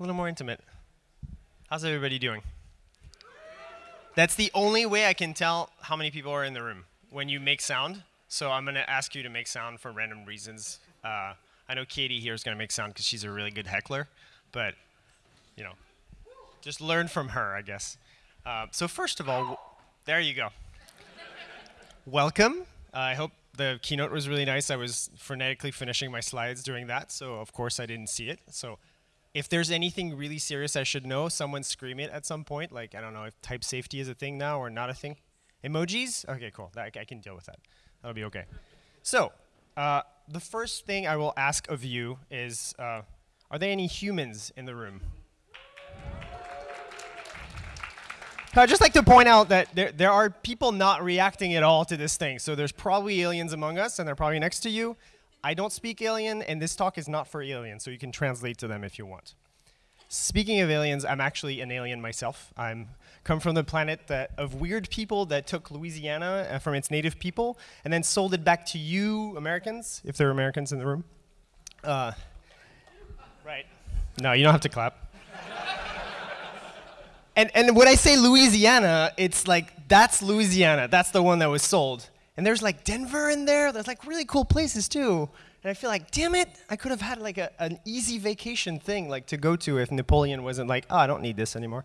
A little more intimate. How's everybody doing? That's the only way I can tell how many people are in the room when you make sound. So I'm going to ask you to make sound for random reasons. Uh, I know Katie here is going to make sound because she's a really good heckler, but you know, just learn from her, I guess. Uh, so first of all, there you go. Welcome. Uh, I hope the keynote was really nice. I was frenetically finishing my slides during that, so of course I didn't see it. So if there's anything really serious I should know, someone scream it at some point. Like, I don't know if type safety is a thing now or not a thing. Emojis? Okay, cool. That, I can deal with that. That'll be okay. So, uh, the first thing I will ask of you is, uh, are there any humans in the room? I'd just like to point out that there, there are people not reacting at all to this thing. So there's probably aliens among us, and they're probably next to you. I don't speak alien, and this talk is not for aliens, so you can translate to them if you want. Speaking of aliens, I'm actually an alien myself. I'm come from the planet that, of weird people that took Louisiana uh, from its native people and then sold it back to you Americans, if there are Americans in the room. Uh, right. No, you don't have to clap. and, and when I say Louisiana, it's like, that's Louisiana. That's the one that was sold. And there's like Denver in there. There's like really cool places too. And I feel like, damn it, I could have had like a, an easy vacation thing like to go to if Napoleon wasn't like, oh, I don't need this anymore.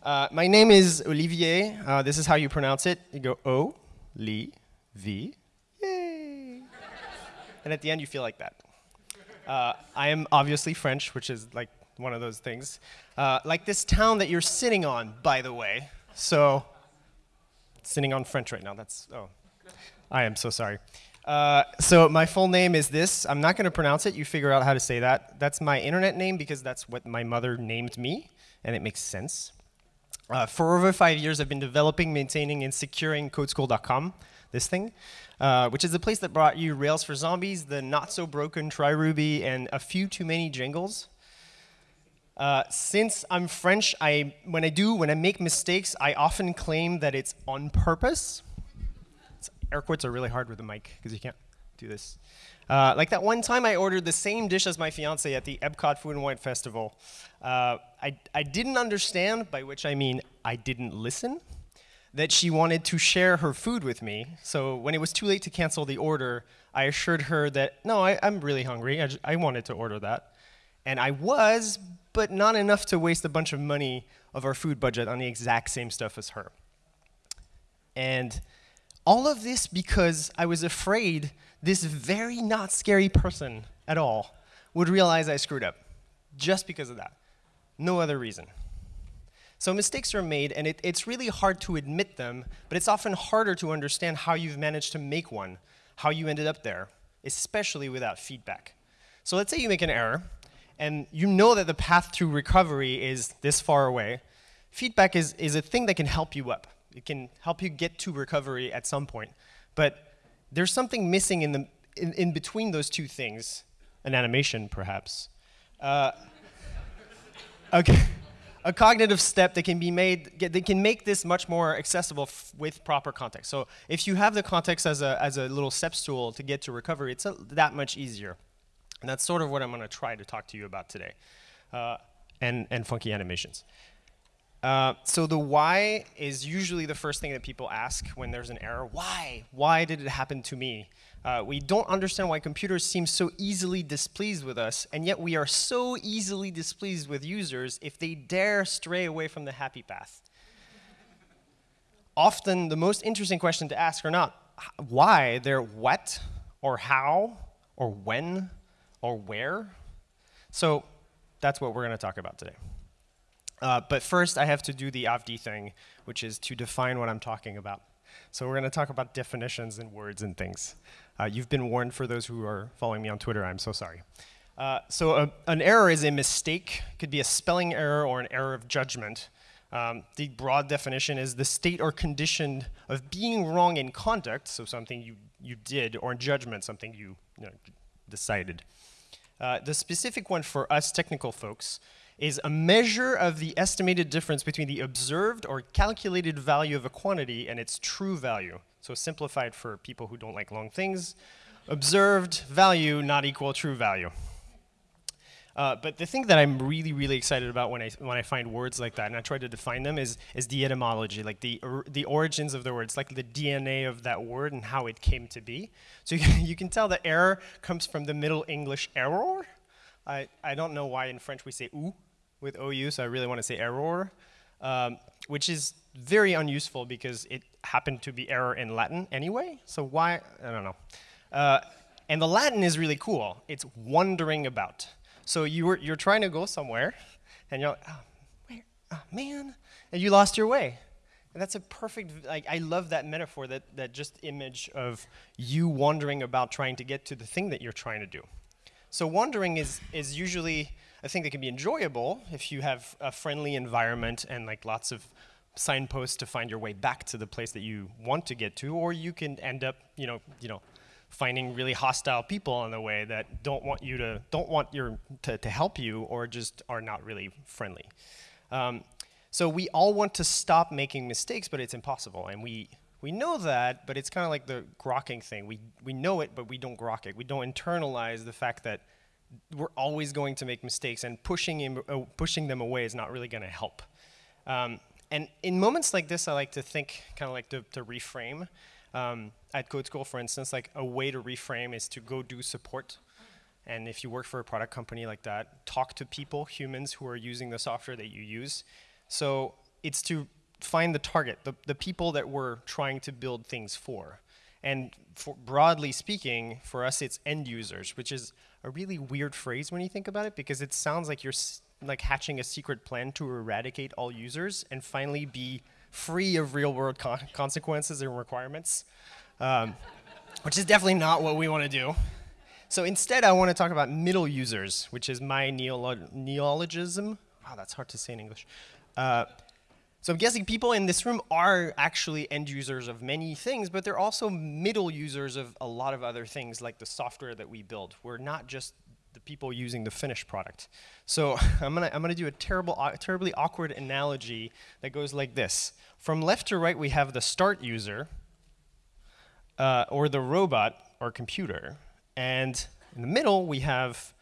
Uh, my name is Olivier. Uh, this is how you pronounce it. You go O, Li, V, yay. and at the end, you feel like that. Uh, I am obviously French, which is like one of those things. Uh, like this town that you're sitting on, by the way. So, sitting on French right now. That's, oh, I am so sorry. Uh, so my full name is this. I'm not going to pronounce it. You figure out how to say that. That's my internet name because that's what my mother named me, and it makes sense. Uh, for over five years, I've been developing, maintaining, and securing CodeSchool.com, this thing, uh, which is the place that brought you Rails for Zombies, the not-so-broken TryRuby, and a few too many jingles. Uh, since I'm French, I, when I do, when I make mistakes, I often claim that it's on purpose air quotes are really hard with the mic because you can't do this. Uh, like that one time I ordered the same dish as my fiance at the Epcot Food and Wine Festival. Uh, I, I didn't understand, by which I mean I didn't listen, that she wanted to share her food with me. So when it was too late to cancel the order, I assured her that, no, I, am really hungry. I, I wanted to order that. And I was, but not enough to waste a bunch of money of our food budget on the exact same stuff as her. And all of this because I was afraid this very not scary person at all would realize I screwed up. Just because of that. No other reason. So mistakes are made, and it, it's really hard to admit them, but it's often harder to understand how you've managed to make one, how you ended up there, especially without feedback. So let's say you make an error, and you know that the path to recovery is this far away. Feedback is, is a thing that can help you up. It can help you get to recovery at some point. But there's something missing in, the, in, in between those two things, an animation perhaps. Uh, okay. A cognitive step that can be made, they can make this much more accessible with proper context. So if you have the context as a, as a little steps tool to get to recovery, it's a, that much easier. And that's sort of what I'm going to try to talk to you about today. Uh, and, and funky animations. Uh, so the why is usually the first thing that people ask when there's an error. Why? Why did it happen to me? Uh, we don't understand why computers seem so easily displeased with us, and yet we are so easily displeased with users if they dare stray away from the happy path. Often the most interesting question to ask are not why, they're what, or how, or when, or where. So that's what we're going to talk about today. Uh, but first, I have to do the Avdi thing, which is to define what I'm talking about. So we're going to talk about definitions and words and things. Uh, you've been warned for those who are following me on Twitter. I'm so sorry. Uh, so a, an error is a mistake. Could be a spelling error or an error of judgment. Um, the broad definition is the state or condition of being wrong in conduct, so something you, you did, or in judgment, something you, you know, decided. Uh, the specific one for us technical folks is a measure of the estimated difference between the observed or calculated value of a quantity and its true value. So simplified for people who don't like long things, observed value not equal true value. Uh, but the thing that I'm really, really excited about when I, when I find words like that and I try to define them is, is the etymology, like the, or, the origins of the words, like the DNA of that word and how it came to be. So you can, you can tell that error comes from the Middle English error. I, I don't know why in French we say ou with OU, so I really want to say error, um, which is very unuseful because it happened to be error in Latin anyway. So why, I don't know. Uh, and the Latin is really cool. It's wandering about. So you were, you're trying to go somewhere, and you're like, oh, where, oh, man, and you lost your way. And that's a perfect, like, I love that metaphor, that, that just image of you wandering about trying to get to the thing that you're trying to do. So wandering is, is usually a thing that can be enjoyable if you have a friendly environment and like lots of signposts to find your way back to the place that you want to get to, or you can end up, you know, you know, finding really hostile people on the way that don't want you to don't want your to, to help you or just are not really friendly. Um, so we all want to stop making mistakes, but it's impossible, and we we know that, but it's kind of like the grokking thing. We we know it, but we don't grok it. We don't internalize the fact that we're always going to make mistakes, and pushing him, uh, pushing them away is not really going to help. Um, and in moments like this, I like to think, kind of like to, to reframe. Um, at Code School, for instance, like a way to reframe is to go do support. And if you work for a product company like that, talk to people, humans who are using the software that you use. So it's to find the target, the, the people that we're trying to build things for. And for broadly speaking, for us, it's end users, which is a really weird phrase when you think about it, because it sounds like you're like hatching a secret plan to eradicate all users and finally be free of real world con consequences and requirements, um, which is definitely not what we want to do. So instead, I want to talk about middle users, which is my neolo neologism. Wow, that's hard to say in English. Uh, so I'm guessing people in this room are actually end users of many things, but they're also middle users of a lot of other things like the software that we build. We're not just the people using the finished product. So I'm gonna, I'm gonna do a terrible, uh, terribly awkward analogy that goes like this. From left to right, we have the start user, uh, or the robot or computer. And in the middle, we have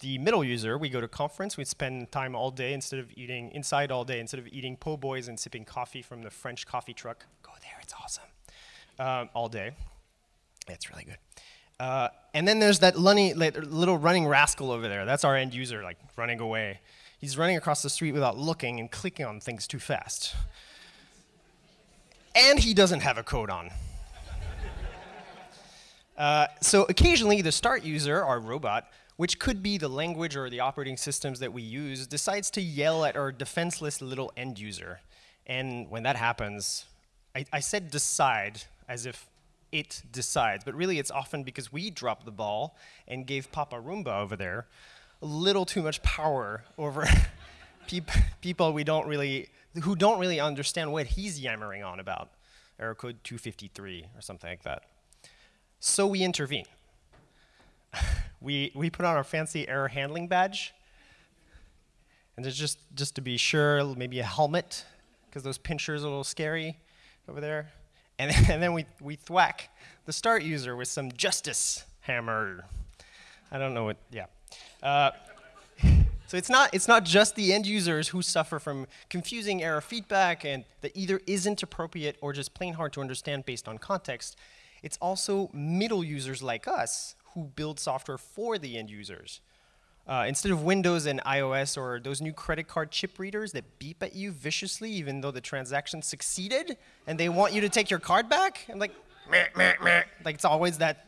the middle user. We go to conference, we spend time all day instead of eating inside all day, instead of eating po' boys and sipping coffee from the French coffee truck. Go there, it's awesome. Um, all day. It's really good. Uh, and then there's that little running rascal over there. That's our end user, like running away. He's running across the street without looking and clicking on things too fast. And he doesn't have a code on. Uh, so occasionally the start user, our robot, which could be the language or the operating systems that we use, decides to yell at our defenseless little end user. And when that happens, I, I said decide as if it decides. But really, it's often because we dropped the ball and gave Papa Roomba over there a little too much power over peop people we don't really, who don't really understand what he's yammering on about. Error code 253 or something like that. So we intervene. we, we put on our fancy error handling badge. And just, just to be sure, maybe a helmet, because those pinchers are a little scary over there. And, and then we, we thwack the start user with some justice hammer. I don't know what, yeah. Uh, so it's not, it's not just the end users who suffer from confusing error feedback and that either isn't appropriate or just plain hard to understand based on context. It's also middle users like us who build software for the end users. Uh, instead of Windows and iOS or those new credit card chip readers that beep at you viciously even though the transaction succeeded and they want you to take your card back, and like, meh, meh, meh. like it's always that,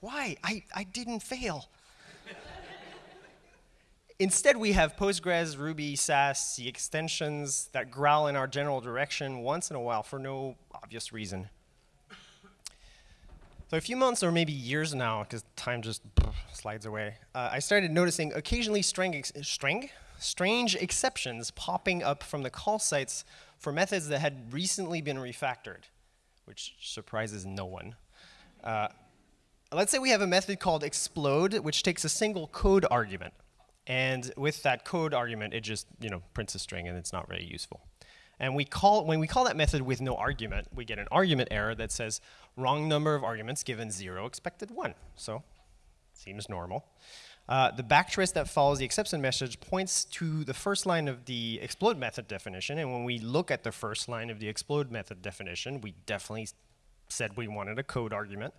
why? I, I didn't fail. Instead, we have Postgres, Ruby, Sass, the extensions that growl in our general direction once in a while for no obvious reason. So a few months or maybe years now, because time just slides away, uh, I started noticing occasionally strange, strange, strange exceptions popping up from the call sites for methods that had recently been refactored, which surprises no one. Uh, let's say we have a method called explode, which takes a single code argument. And with that code argument, it just you know prints a string, and it's not very useful. And we call, when we call that method with no argument, we get an argument error that says wrong number of arguments given 0 expected 1. So seems normal. Uh, the backtrace that follows the exception message points to the first line of the explode method definition, and when we look at the first line of the explode method definition, we definitely said we wanted a code argument.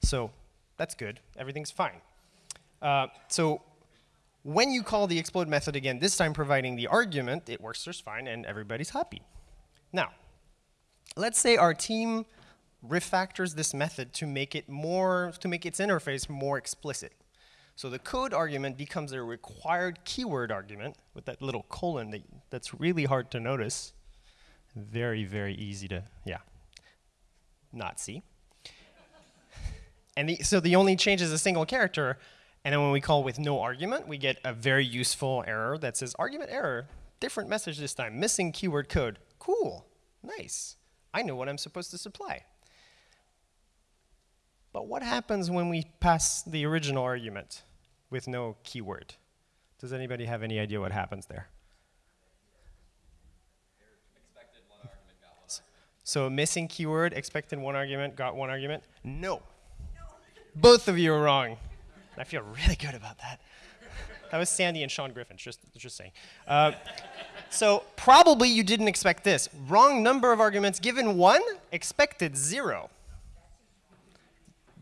So that's good, everything's fine. Uh, so when you call the explode method again, this time providing the argument, it works just fine and everybody's happy. Now, let's say our team refactors this method to make it more, to make its interface more explicit. So the code argument becomes a required keyword argument with that little colon that, that's really hard to notice. Very, very easy to, yeah, not see. and the, so the only change is a single character. And then when we call with no argument, we get a very useful error that says argument error, different message this time, missing keyword code. Cool, nice. I know what I'm supposed to supply. But what happens when we pass the original argument with no keyword? Does anybody have any idea what happens there? So missing keyword, expected one argument, got one argument? No. no. Both of you are wrong. I feel really good about that. That was Sandy and Sean Griffin, just, just saying. Uh, so probably you didn't expect this. Wrong number of arguments given one, expected zero.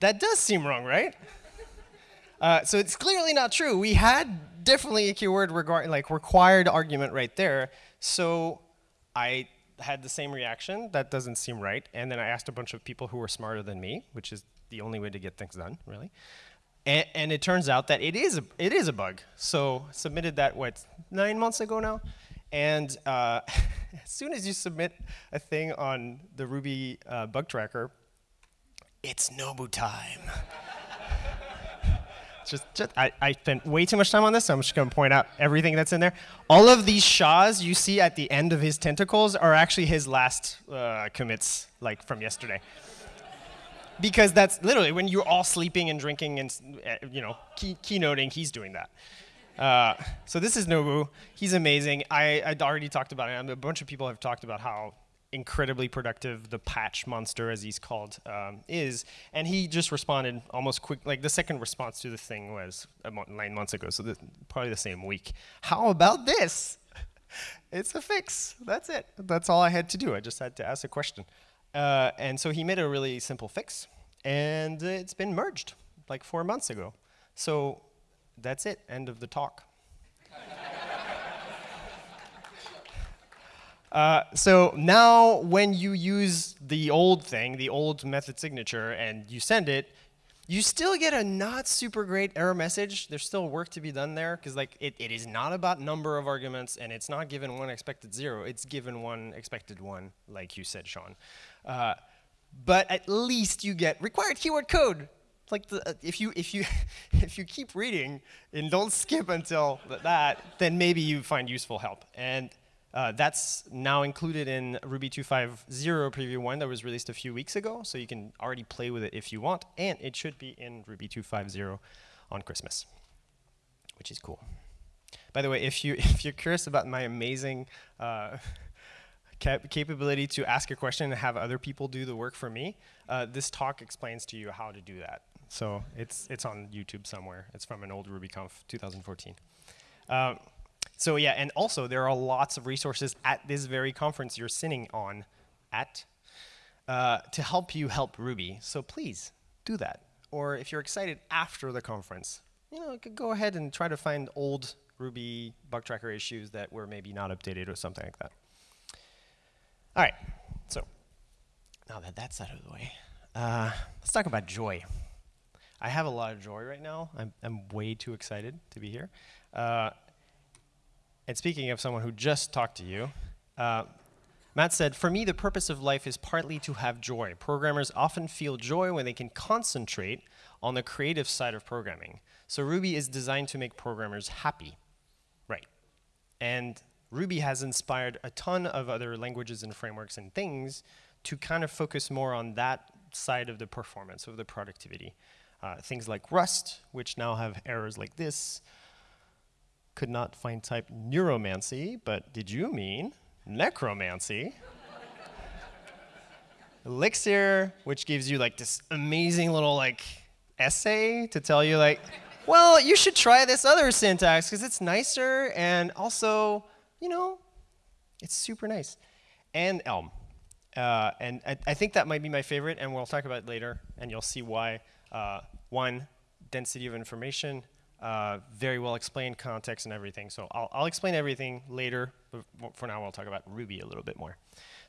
That does seem wrong, right? Uh, so it's clearly not true. We had definitely a keyword like required argument right there. So I had the same reaction. That doesn't seem right. And then I asked a bunch of people who were smarter than me, which is the only way to get things done, really. And, and it turns out that it is a, it is a bug. So submitted that what nine months ago now. And uh, as soon as you submit a thing on the Ruby uh, bug tracker, it's Nobu time. just, just I, I spent way too much time on this, so I'm just going to point out everything that's in there. All of these SHAs you see at the end of his tentacles are actually his last uh, commits, like from yesterday. Because that's literally when you're all sleeping and drinking and uh, you know key, keynoting, he's doing that. Uh, so this is Nobu. He's amazing. I, I'd already talked about it. A bunch of people have talked about how incredibly productive the patch monster, as he's called, um, is. And he just responded almost quick, like the second response to the thing was nine months ago, so the, probably the same week. How about this? it's a fix. That's it. That's all I had to do. I just had to ask a question. Uh, and so he made a really simple fix, and it's been merged like four months ago. So that's it. End of the talk. Uh, so now when you use the old thing, the old method signature, and you send it, you still get a not super great error message. There's still work to be done there because like it, it is not about number of arguments and it's not given one expected zero. It's given one expected one, like you said, Sean. Uh, but at least you get required keyword code. Like the, uh, if you if you if you keep reading and don't skip until that, then maybe you find useful help. And uh, that's now included in Ruby 2.5.0 preview 1 that was released a few weeks ago, so you can already play with it if you want, and it should be in Ruby 2.5.0 on Christmas, which is cool. By the way, if, you, if you're curious about my amazing uh, cap capability to ask a question and have other people do the work for me, uh, this talk explains to you how to do that. So it's, it's on YouTube somewhere. It's from an old RubyConf 2014. Um, so yeah, and also there are lots of resources at this very conference you're sitting on at uh, to help you help Ruby. So please do that. Or if you're excited after the conference, you know, go ahead and try to find old Ruby bug tracker issues that were maybe not updated or something like that. All right, so now that that's out of the way, uh, let's talk about joy. I have a lot of joy right now. I'm, I'm way too excited to be here. Uh, and speaking of someone who just talked to you, uh, Matz said, For me, the purpose of life is partly to have joy. Programmers often feel joy when they can concentrate on the creative side of programming. So Ruby is designed to make programmers happy. Right. And Ruby has inspired a ton of other languages and frameworks and things to kind of focus more on that side of the performance, of the productivity. Uh, things like Rust, which now have errors like this, could not find type neuromancy, but did you mean necromancy? Elixir, which gives you like this amazing little like essay to tell you like, well, you should try this other syntax because it's nicer and also, you know, it's super nice. And Elm. Uh, and I, I, think that might be my favorite, and we'll talk about it later, and you'll see why. Uh, one, density of information, uh, very well explained context and everything. So I'll, I'll explain everything later, but for now we'll talk about Ruby a little bit more.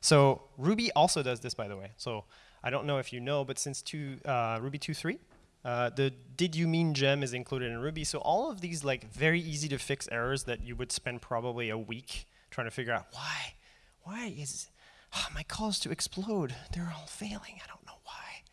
So Ruby also does this, by the way. So I don't know if you know, but since two, uh, Ruby 2.3, uh, the did you mean gem is included in Ruby. So all of these like very easy to fix errors that you would spend probably a week trying to figure out why, why is oh, my calls to explode, they're all failing. I don't know why.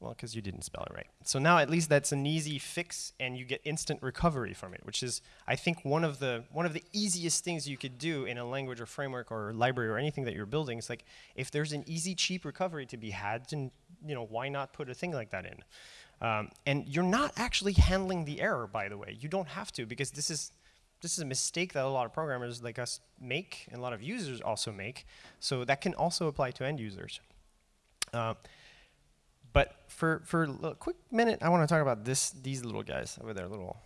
Well, because you didn't spell it right. So now at least that's an easy fix and you get instant recovery from it, which is, I think, one of the one of the easiest things you could do in a language or framework or library or anything that you're building. It's like, if there's an easy, cheap recovery to be had, then, you know, why not put a thing like that in? Um, and you're not actually handling the error, by the way. You don't have to, because this is this is a mistake that a lot of programmers like us make, and a lot of users also make. So that can also apply to end users. Uh, but for for a quick minute, I want to talk about this these little guys over there, little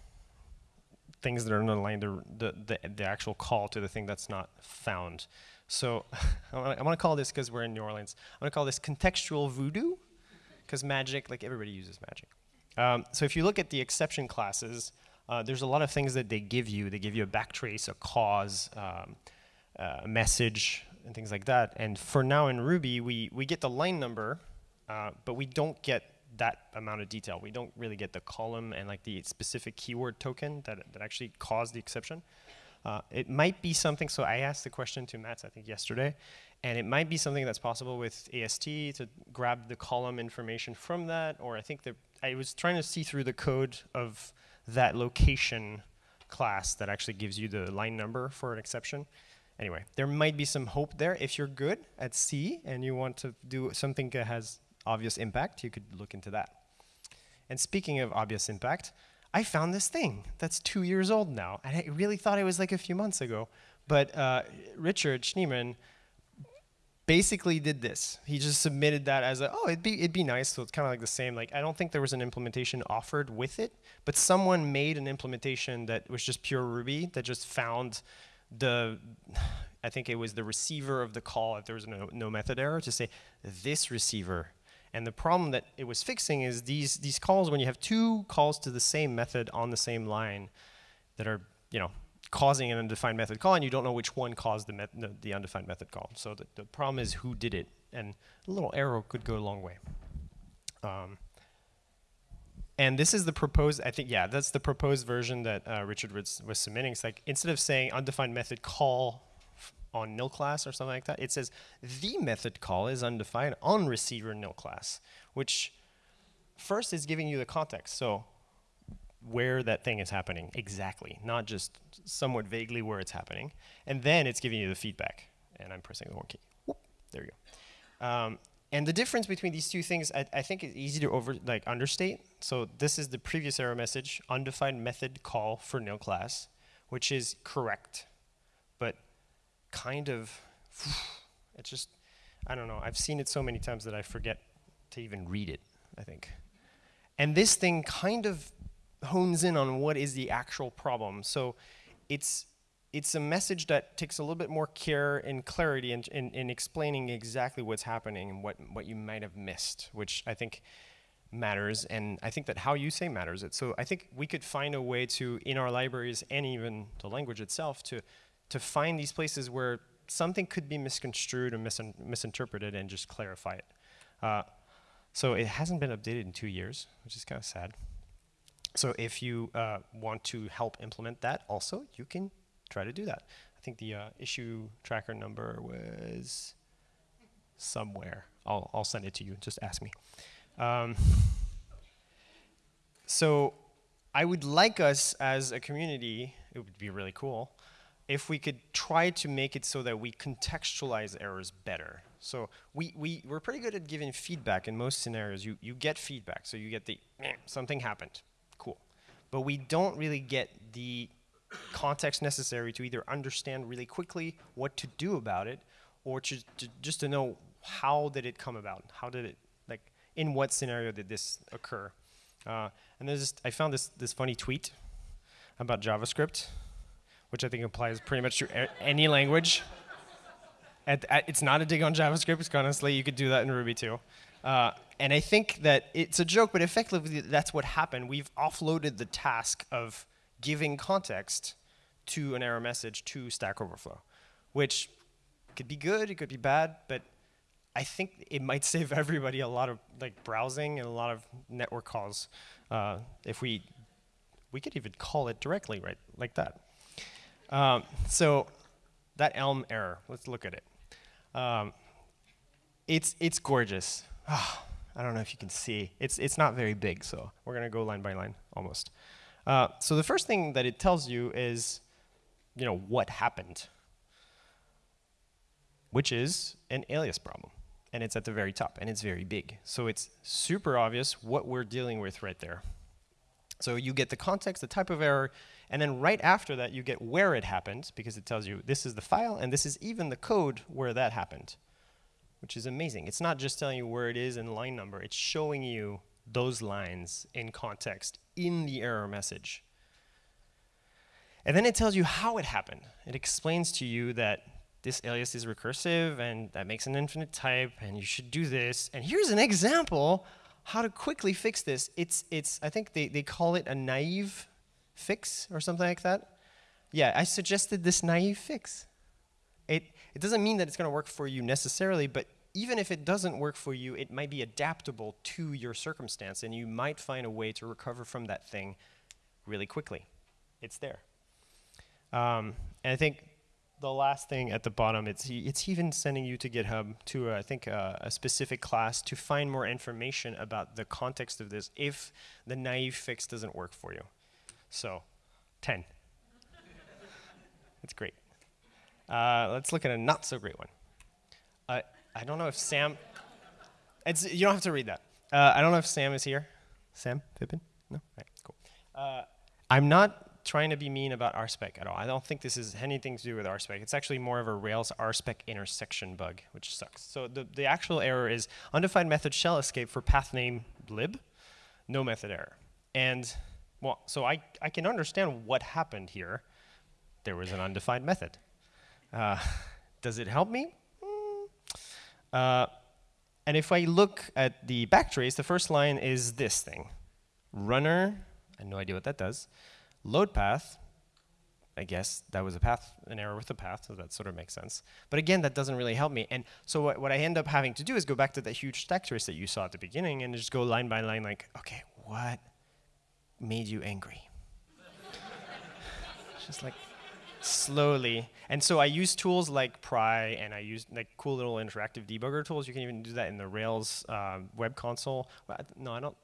things that are underlying the, the, the, the actual call to the thing that's not found. So I want to call this, because we're in New Orleans, I'm going to call this contextual voodoo because magic, like everybody uses magic. Um, so if you look at the exception classes, uh, there's a lot of things that they give you. They give you a backtrace, a cause, um, uh, a message, and things like that. And for now in Ruby, we, we get the line number, uh, but we don't get that amount of detail. We don't really get the column and like the specific keyword token that, that actually caused the exception. Uh, it might be something, so I asked the question to Matz, I think yesterday, and it might be something that's possible with AST to grab the column information from that, or I think that I was trying to see through the code of that location class that actually gives you the line number for an exception. Anyway, there might be some hope there. If you're good at C and you want to do something that has obvious impact, you could look into that. And speaking of obvious impact, I found this thing that's two years old now. And I really thought it was like a few months ago. But uh, Richard Schneeman basically did this. He just submitted that as a, oh, it'd be, it'd be nice. So it's kind of like the same. Like, I don't think there was an implementation offered with it, but someone made an implementation that was just pure Ruby that just found the, I think it was the receiver of the call if there was no, no method error to say this receiver. And the problem that it was fixing is these, these calls, when you have two calls to the same method on the same line that are, you know, causing an undefined method call, and you don't know which one caused the, the, the undefined method call. So the, the, problem is who did it, and a little arrow could go a long way. Um, and this is the proposed, I think, yeah, that's the proposed version that uh, Richard was, was submitting. It's like, instead of saying undefined method call on nil class or something like that, it says the method call is undefined on receiver nil class, which first is giving you the context. So where that thing is happening exactly, not just somewhat vaguely where it's happening. And then it's giving you the feedback. And I'm pressing the wrong key. Whoop, there you go. Um, and the difference between these two things, I, I, think, is easy to over like understate. So this is the previous error message, undefined method call for nil class, which is correct, kind of, it's just, I don't know. I've seen it so many times that I forget to even read it, I think. And this thing kind of hones in on what is the actual problem. So it's it's a message that takes a little bit more care and clarity in, in, in, explaining exactly what's happening and what, what you might have missed, which I think matters. And I think that how you say matters. It. So I think we could find a way to, in our libraries and even the language itself, to, to find these places where something could be misconstrued or misin misinterpreted and just clarify it. Uh, so it hasn't been updated in two years, which is kind of sad. So if you uh, want to help implement that also, you can try to do that. I think the uh, issue tracker number was somewhere. I'll, I'll send it to you, just ask me. Um, so I would like us as a community, it would be really cool, if we could try to make it so that we contextualize errors better. So we, we, we're pretty good at giving feedback in most scenarios. You, you get feedback, so you get the, something happened cool. but we don't really get the context necessary to either understand really quickly what to do about it or to, to, just to know how did it come about how did it like in what scenario did this occur Uh, and there's this, I found this, this funny tweet about JavaScript, which I think applies pretty much to any language. At, at, it's not a dig on JavaScript, honestly, you could do that in Ruby too. Uh, and I think that it's a joke, but effectively that's what happened. We've offloaded the task of giving context to an error message to Stack Overflow, which could be good, it could be bad, but I think it might save everybody a lot of like browsing and a lot of network calls uh, if we we could even call it directly right like that. Um, so that Elm error, let's look at it. Um, it's it's gorgeous. Oh, I don't know if you can see. It's it's not very big, so we're gonna go line by line almost. Uh, so the first thing that it tells you is, you know, what happened, which is an alias problem and it's at the very top, and it's very big. So it's super obvious what we're dealing with right there. So you get the context, the type of error, and then right after that you get where it happened, because it tells you this is the file, and this is even the code where that happened, which is amazing. It's not just telling you where it is and line number, it's showing you those lines in context in the error message. And then it tells you how it happened. It explains to you that this alias is recursive and that makes an infinite type and you should do this. And here's an example how to quickly fix this. It's, it's I think they, they call it a naive fix or something like that. Yeah, I suggested this naive fix. It, it doesn't mean that it's going to work for you necessarily, but even if it doesn't work for you, it might be adaptable to your circumstance, and you might find a way to recover from that thing really quickly. It's there. Um, and I think the last thing at the bottom, it's, it's even sending you to GitHub to, uh, I think, uh, a specific class to find more information about the context of this if the naive fix doesn't work for you. So, 10. That's great. Uh, let's look at a not so great one. Uh, I don't know if Sam, it's, you don't have to read that. Uh, I don't know if Sam is here. Sam Phippen? No? All right, cool. Uh, I'm not trying to be mean about RSpec at all. I don't think this has anything to do with RSpec. It's actually more of a Rails RSpec intersection bug, which sucks. So the, the actual error is undefined method shell escape for path name lib, no method error. And well, so I, I can understand what happened here. There was an undefined method. Uh, does it help me? Mm. Uh, and if I look at the backtrace, the first line is this thing. Runner, I have no idea what that does. Load path, I guess that was a path, an error with the path, so that sort of makes sense. But again, that doesn't really help me. And so what, what I end up having to do is go back to that huge stack trace that you saw at the beginning and just go line by line like, okay, what made you angry? just like slowly. And so I use tools like Pry, and I use like cool little interactive debugger tools. You can even do that in the Rails um, web console. Well, no, I don't.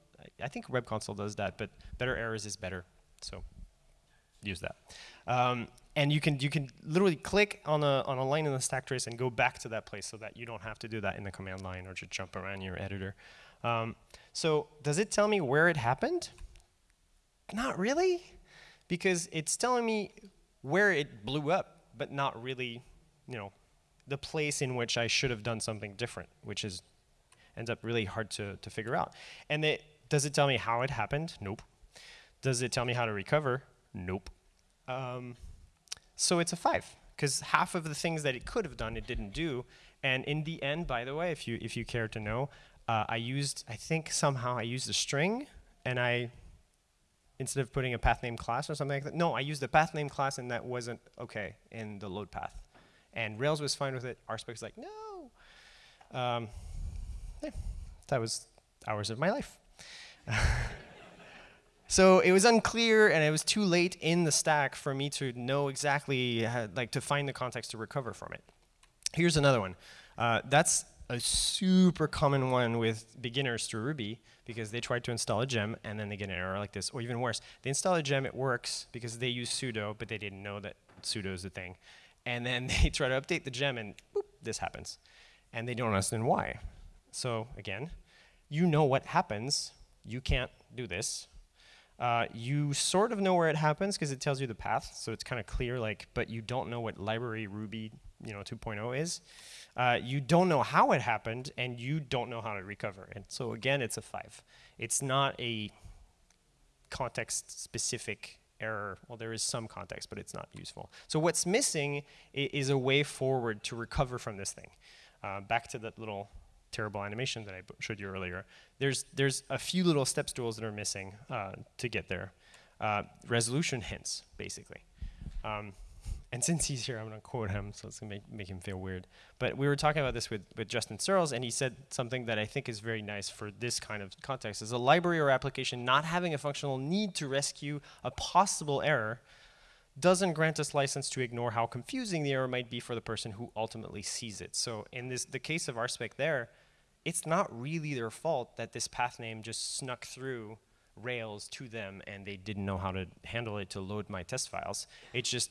I think web console does that, but better errors is better. So use that. Um, and you can you can literally click on a on a line in the stack trace and go back to that place so that you don't have to do that in the command line or just jump around your editor. Um, so does it tell me where it happened? Not really, because it's telling me where it blew up, but not really, you know, the place in which I should have done something different, which is ends up really hard to to figure out. And it, does it tell me how it happened? Nope. Does it tell me how to recover? Nope. Um, so it's a five, because half of the things that it could have done, it didn't do. And in the end, by the way, if you, if you care to know, uh, I used, I think somehow I used a string, and I, instead of putting a path name class or something like that, no, I used the path name class, and that wasn't okay in the load path. And Rails was fine with it. RSpec's like, no. Um, yeah, that was hours of my life. So it was unclear and it was too late in the stack for me to know exactly, how, like to find the context to recover from it. Here's another one. Uh, that's a super common one with beginners to Ruby because they try to install a gem and then they get an error like this. Or even worse, they install a gem, it works because they use sudo, but they didn't know that sudo is the thing. And then they try to update the gem and boop, this happens. And they don't understand why. So again, you know what happens. You can't do this. Uh, you sort of know where it happens because it tells you the path, so it's kind of clear, like, but you don't know what library Ruby you know, 2.0 is. Uh, you don't know how it happened, and you don't know how to recover. And so again, it's a five. It's not a context-specific error. Well, there is some context, but it's not useful. So what's missing is a way forward to recover from this thing. Uh, back to that little terrible animation that I showed you earlier. There's, there's a few little step stools that are missing uh, to get there. Uh, resolution hints, basically. Um, and since he's here, I'm going to quote him, so it's going to make, make him feel weird. But we were talking about this with, with Justin Searls, and he said something that I think is very nice for this kind of context, is a library or application not having a functional need to rescue a possible error doesn't grant us license to ignore how confusing the error might be for the person who ultimately sees it. So in this, the case of RSpec there, it's not really their fault that this path name just snuck through Rails to them and they didn't know how to handle it to load my test files. It's just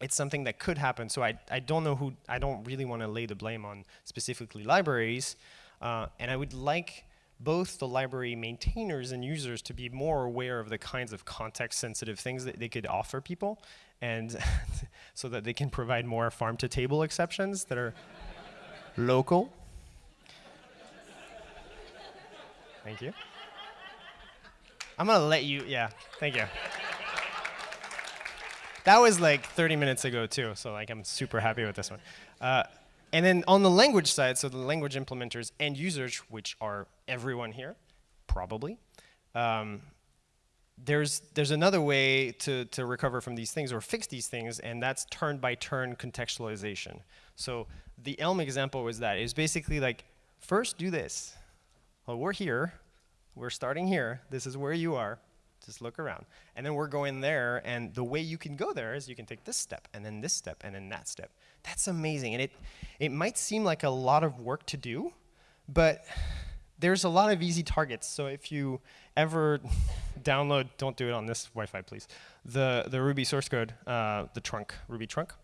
it's something that could happen. So I, I don't know who, I don't really want to lay the blame on specifically libraries. Uh, and I would like both the library maintainers and users to be more aware of the kinds of context sensitive things that they could offer people and so that they can provide more farm to table exceptions that are local. Thank you. I'm gonna let you, yeah, thank you. That was like 30 minutes ago too, so like I'm super happy with this one. Uh, and then on the language side, so the language implementers and users, which are everyone here, probably, um, there's, there's another way to, to recover from these things or fix these things, and that's turn-by-turn -turn contextualization. So the Elm example was that. It was basically like, first do this. Well, we're here. We're starting here. This is where you are. Just look around. And then we're going there, and the way you can go there is you can take this step, and then this step, and then that step. That's amazing. And it, it might seem like a lot of work to do, but there's a lot of easy targets. So if you ever download, don't do it on this Wi-Fi, please, the, the Ruby source code, uh, the trunk, Ruby trunk,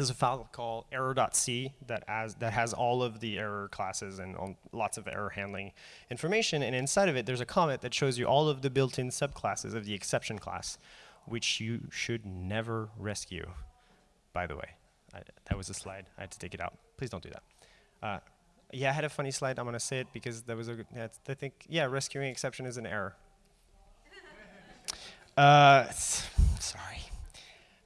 there's a file called error.c that has, that has all of the error classes and lots of error handling information. And inside of it, there's a comment that shows you all of the built-in subclasses of the exception class, which you should never rescue, by the way. I, that was a slide. I had to take it out. Please don't do that. Uh, yeah, I had a funny slide. I'm going to say it because that was a, I think, yeah, rescuing exception is an error. uh, sorry.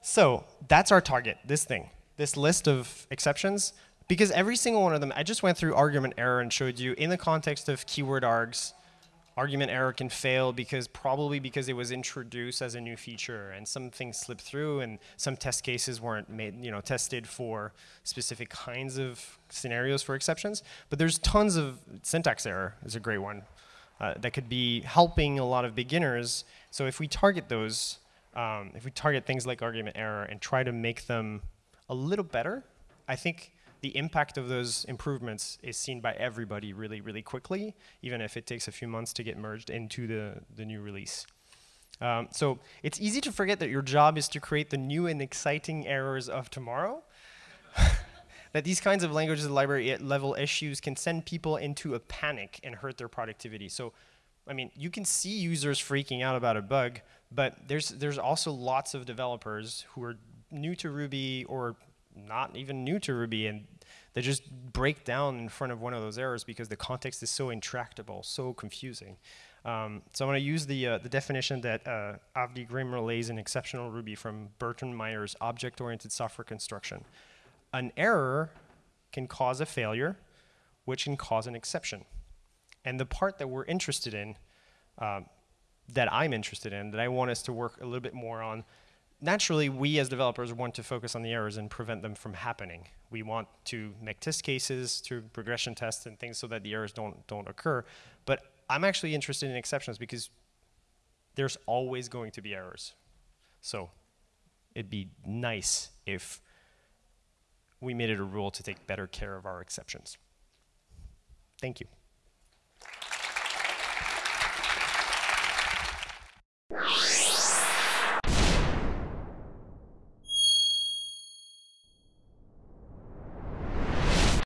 So that's our target, this thing this list of exceptions because every single one of them, I just went through argument error and showed you in the context of keyword args, argument error can fail because probably because it was introduced as a new feature and some things slipped through and some test cases weren't made, you know, tested for specific kinds of scenarios for exceptions. But there's tons of syntax error is a great one uh, that could be helping a lot of beginners. So if we target those, um, if we target things like argument error and try to make them a little better, I think the impact of those improvements is seen by everybody really, really quickly, even if it takes a few months to get merged into the, the new release. Um, so it's easy to forget that your job is to create the new and exciting errors of tomorrow. that these kinds of languages library level issues can send people into a panic and hurt their productivity. So, I mean, you can see users freaking out about a bug, but there's, there's also lots of developers who are new to Ruby or not even new to Ruby and they just break down in front of one of those errors because the context is so intractable, so confusing. Um, so I'm going to use the, uh, the definition that uh, Avdi Grimm relays in exceptional Ruby from Bertrand Meyer's object-oriented software construction. An error can cause a failure, which can cause an exception. And the part that we're interested in, uh, that I'm interested in, that I want us to work a little bit more on, naturally, we as developers want to focus on the errors and prevent them from happening. We want to make test cases through regression tests and things so that the errors don't, don't occur. But I'm actually interested in exceptions because there's always going to be errors. So it'd be nice if we made it a rule to take better care of our exceptions. Thank you.